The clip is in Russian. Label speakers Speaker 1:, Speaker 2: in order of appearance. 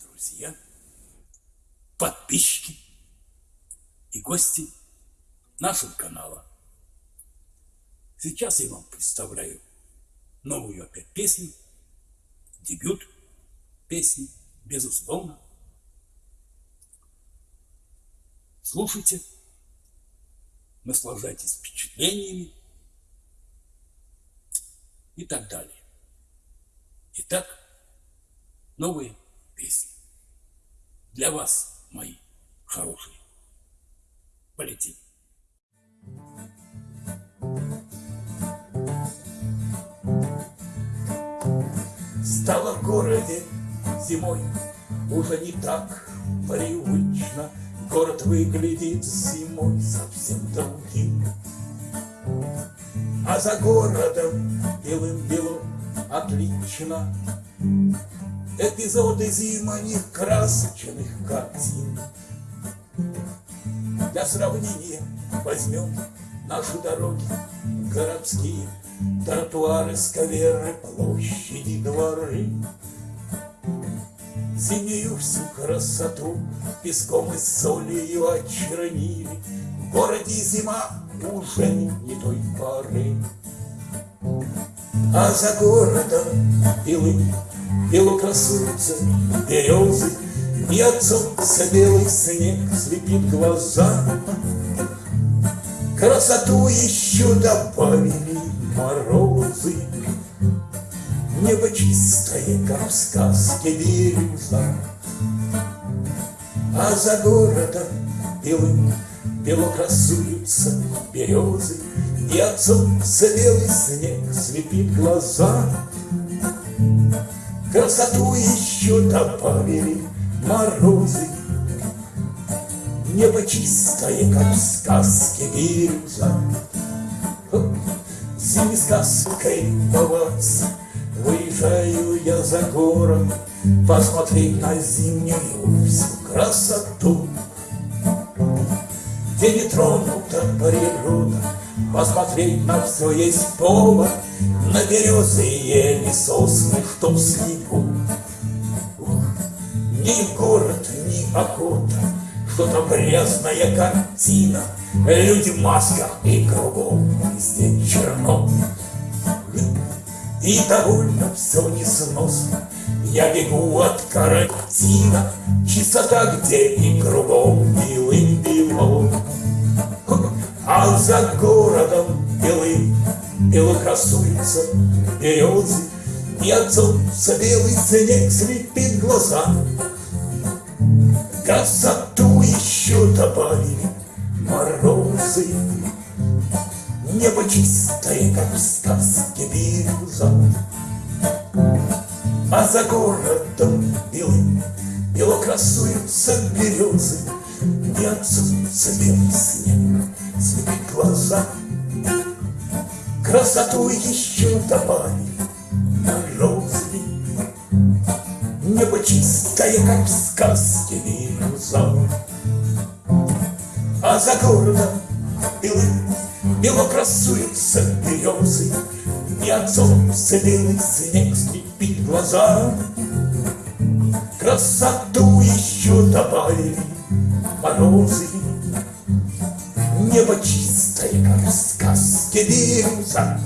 Speaker 1: друзья, подписчики и гости нашего канала. Сейчас я вам представляю новую опять песню, дебют песни, безусловно. Слушайте, наслаждайтесь впечатлениями и так далее. Итак, новые песни. Для вас, мои хорошие. Полетим. Стало в городе зимой уже не так привычно. Город выглядит зимой совсем другим. А за городом белым-белым отлично Эпизоды зимних красочных картин. Для сравнения возьмем наши дороги городские Тротуары, скверы, площади, дворы. Зимнюю всю красоту песком и солью очернили. В городе зима уже не той поры. А за городом белым Бело красуются березы солнца белый снег слепит глаза. Красоту еще добавили морозы. Небо чистое, как в сказке бирюза. А за городом белым бело красуются березы И от солнца белый снег слепит глаза Красоту еще добавили морозы. Небо чистое, как в сказке бирюза Зимней сказкой любоваться. Выезжаю я за город. Посмотреть на зимнюю всю красоту. Где не тронута природа Посмотреть на все есть повод На березы и ели сосны, что в снегу Ни город, ни охота Что-то грязная картина Люди в масках и кругом Везде черно. И довольно все несносно Я бегу от карантина Чистота где и кругом Белым-бело а за городом белым Бело красуются березы. И от солнца белый снег слепит глаза. Красоту еще добавили морозы. Небо чистое, как в сказке бирюза. А за городом белым Бело красуются березы. И от солнца белый снег слепит глаза. Красоту еще добавили на розовый, Небо чистое, как в сказке бирюза. А за городом белым бело красуются березы, И от солнца белый снег слепит глаза. Красоту еще добавили морозы, Небо чистое, как в сказке бирюза.